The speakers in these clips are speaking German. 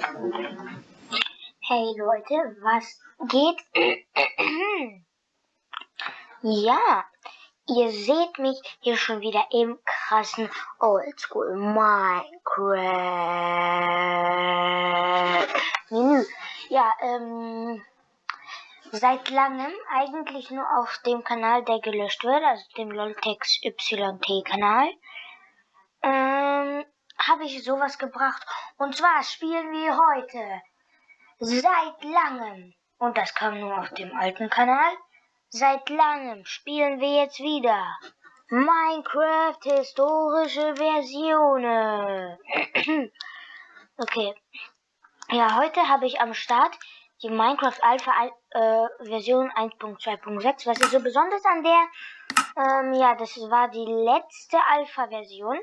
Hey Leute, was geht? ja, ihr seht mich hier schon wieder im krassen Oldschool Minecraft Menü. Ja, ähm, seit langem eigentlich nur auf dem Kanal, der gelöscht wird, also dem Loltex YT Kanal. Ähm, habe ich sowas gebracht. Und zwar spielen wir heute seit langem, und das kam nur auf dem alten Kanal, seit langem spielen wir jetzt wieder Minecraft historische Versionen. okay. Ja, heute habe ich am Start die Minecraft Alpha äh, Version 1.2.6. Was ist so besonders an der? Ähm, ja, das war die letzte Alpha Version.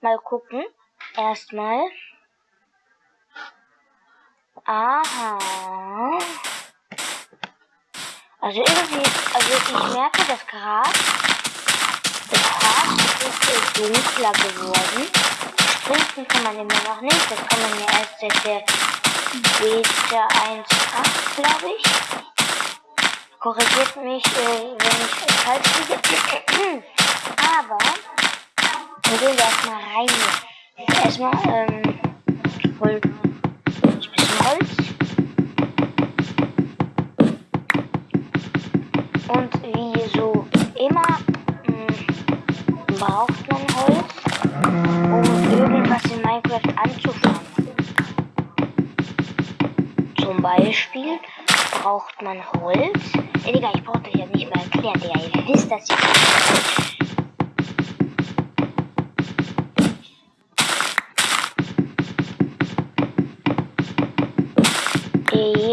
Mal gucken erstmal. Aha. Also irgendwie, also ich merke, das Gras, das Gras ist dunkler geworden. Sprinten kann man immer noch nicht, das kann man ja erst seit der Beta 1.8, glaube ich. Korrigiert mich, äh, wenn ich falsch liege. Aber, dann gehen wir erstmal rein hier erstmal ähm, Holz, ein bisschen Holz. Und wie so immer mh, hm, braucht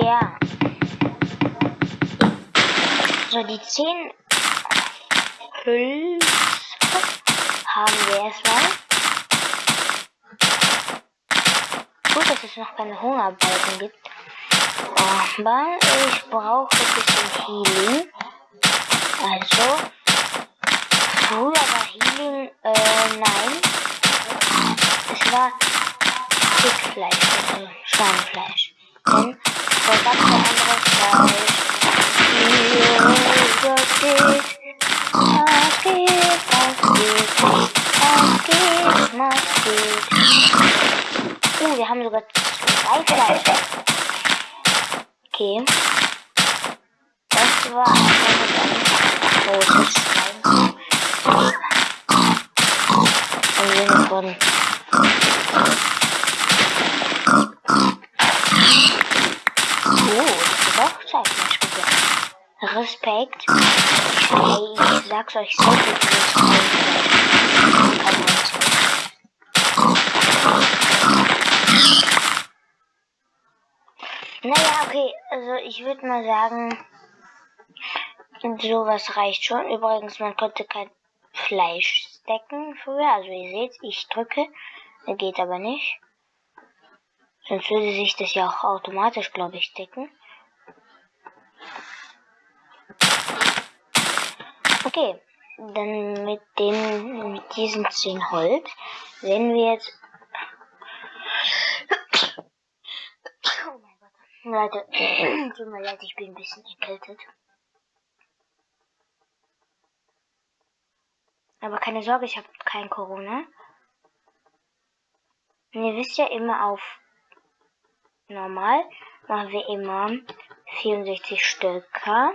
Ja. So, die 10 Hülse haben wir erstmal. Gut, dass es noch keine Hungerbalken gibt. Aber ich brauche ein bisschen Healing. Also, früher war Healing, äh, nein. Es war Stückfleisch, also Schweinefleisch. Ganz anderes Fleisch. Uh, wir haben sogar zwei Fleisch. Okay. Das war einfach mit einem großes Schwein. Im Sinne von ich sag's euch so Naja, okay, also ich würde mal sagen, sowas reicht schon. Übrigens, man konnte kein Fleisch stecken früher. Also ihr seht, ich drücke, geht aber nicht. Sonst würde sich das ja auch automatisch, glaube ich, stecken. Okay, dann mit dem, mit diesen 10 Holz werden wir jetzt. Oh mein Gott. Leute, tut mir leid, ich bin ein bisschen erkältet. Aber keine Sorge, ich habe kein Corona. Und ihr wisst ja immer auf normal machen wir immer 64 Stöcker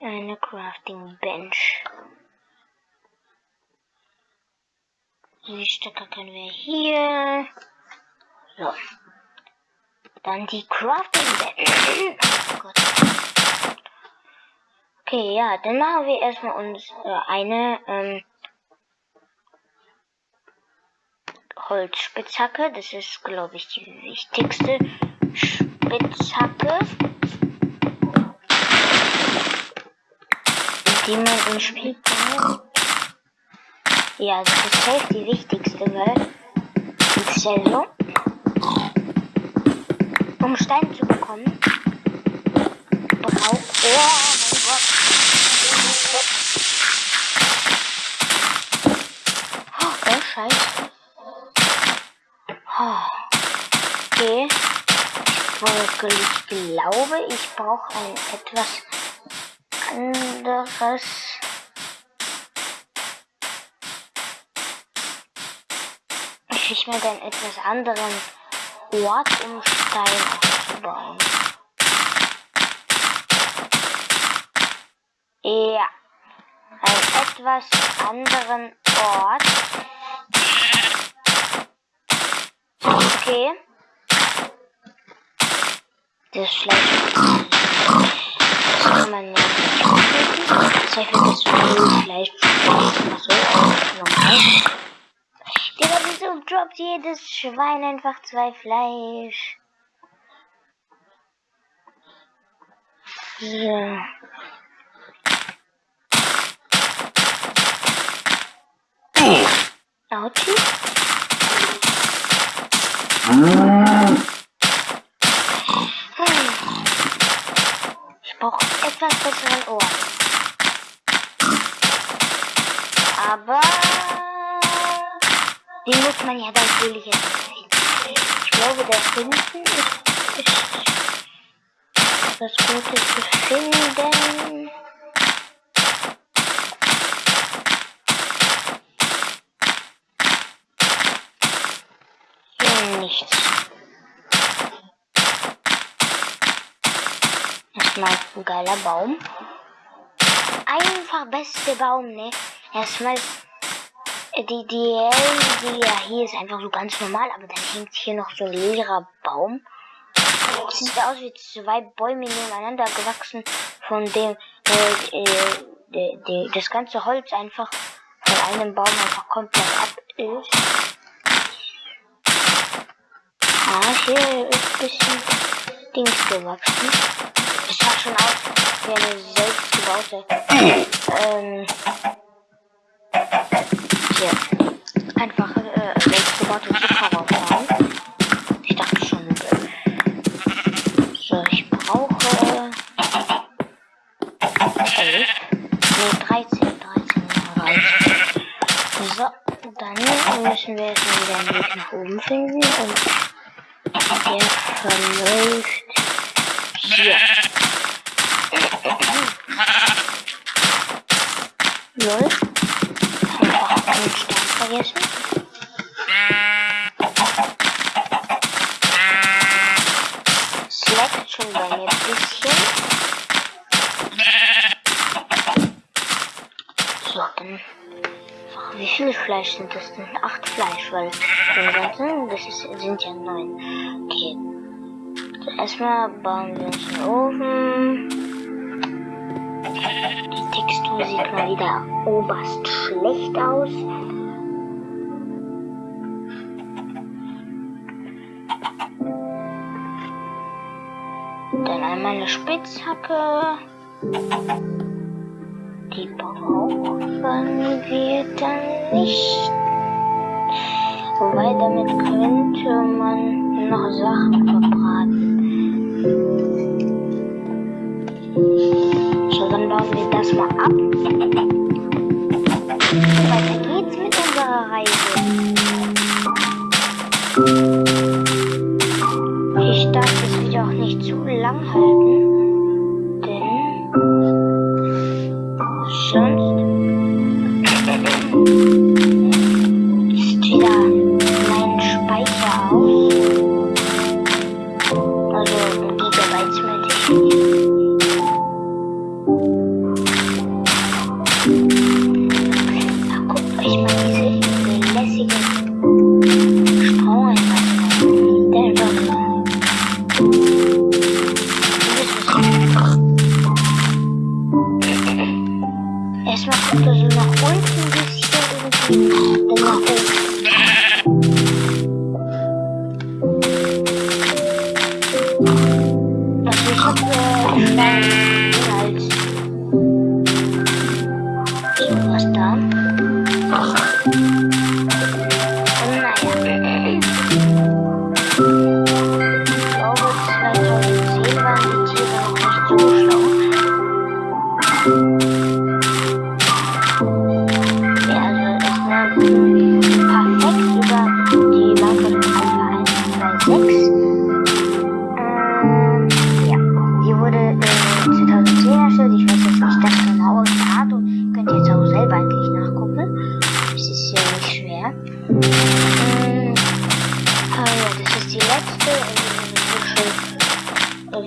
eine Crafting Bench. Die Stöcke können wir hier. So. Dann die Crafting Bench. oh Gott. Okay, ja, dann machen wir erstmal uns äh, eine ähm, Holzspitzhacke. Das ist, glaube ich, die wichtigste Spitzhacke. Die man im Spiel braucht. Ja, das ist safe die wichtigste, ist ja so, um Stein zu bekommen, braucht... Oh mein Gott! Oh, oh Scheiße. Oh. Okay. Ich glaube, ich brauche ein etwas anderes. Ich mir einen etwas anderen Ort, um Stein aufzubauen. Ja. Einen etwas anderen Ort. Okay. Das Fleisch. Das kann man ja auflegen. Das einfach so. Normal. Digga, wieso droppt jedes Schwein einfach zwei Fleisch? So. Auti? Ich brauche etwas besseren Ohr. Aber den muss man ja natürlich jetzt sehen. Ich glaube, der hinten ist, ist das Gute zu finden. nichts. Erstmal ein geiler Baum. Einfach beste Baum, ne? Erstmal die, die, die ja hier ist einfach so ganz normal, aber dann hängt hier noch so ein leerer Baum. Das sieht aus wie zwei Bäume nebeneinander gewachsen, von dem äh, äh, de, de, das ganze Holz einfach von einem Baum einfach komplett ab ist. Ah, hier ist ein bisschen Dings gewachsen. Es sah schon aus wie eine selbstgebaute. ähm. Hier. Einfach äh, selbstgebaute Zuckerraufbahn. Ich dachte schon. So, ich brauche. 11. Nee, 13. 13 reicht. So, dann müssen wir jetzt wieder einen Weg nach oben finden und der verläuft hier. Lol. Einfach einen Stern vergessen. Wie viel Fleisch sind das denn? Acht Fleisch, weil den ganzen, das ist, sind ja neun. Okay. Erstmal bauen wir uns den Ofen. Die Textur sieht mal wieder oberst schlecht aus. Dann einmal eine Spitzhacke. Die brauchen wir dann nicht. Wobei damit könnte man noch Sachen verbraten. So, dann bauen wir das mal ab. Weiter geht's mit unserer Reise.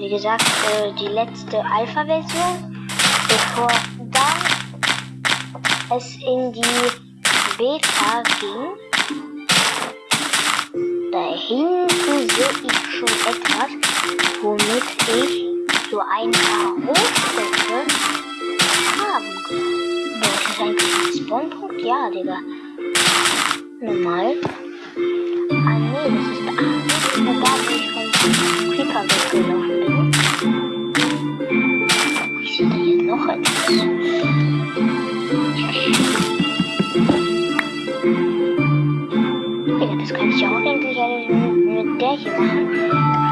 Wie gesagt, äh, die letzte Alpha-Version, bevor dann es in die Beta ging. Da hinten sehe ich schon etwas, womit ich so ein paar Rohstoffe haben kann. Das ist eigentlich ein Spawnpunkt? Ja, Digga. Normal.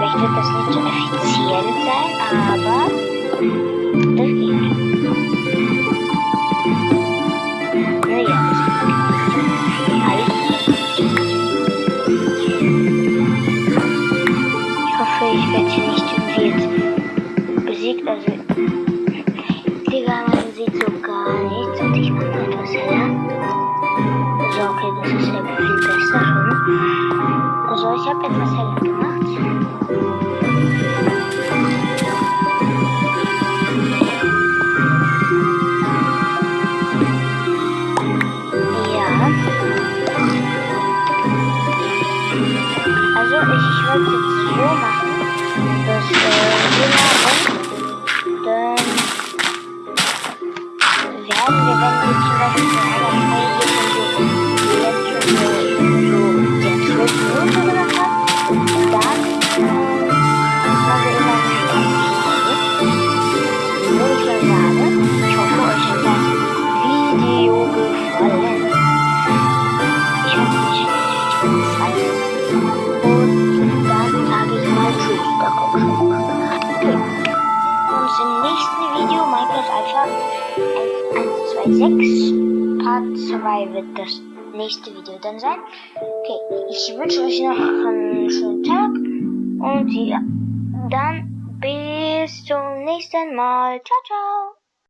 Vielleicht wird das nicht so effizient sein, aber das geht. Also, Digga, man sieht so gar nichts und ich mache etwas heller. So, okay, das ist ja viel besser schon. Also, ich habe etwas heller gemacht. Im nächsten Video. Minecraft Alpha 126 Part 2 wird das nächste Video dann sein. Okay, ich wünsche euch noch einen schönen Tag und ja, dann bis zum nächsten Mal. Ciao, ciao.